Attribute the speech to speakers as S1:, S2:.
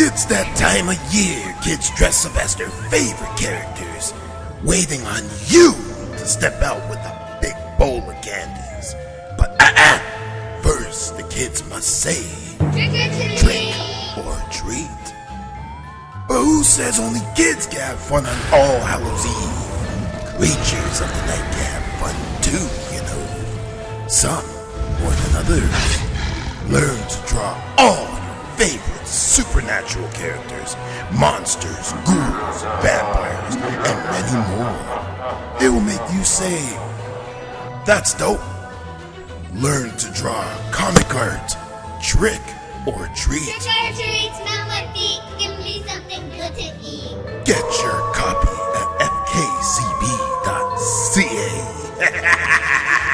S1: It's that time of year kids dress up as their favorite characters, waiting on you to step out with a big bowl of candies. But uh-uh, first the kids must say,
S2: Trick or treat!
S1: But who says only kids can have fun on All Hallows Eve? Creatures of the night can have fun too, you know. Some more than others. Learn to draw all supernatural characters, monsters, ghouls, vampires, and many more. It will make you say, that's dope. Learn to draw comic art, trick, or treat.
S2: Your feet. Give me something good to eat.
S1: Get your copy at fkcb.ca.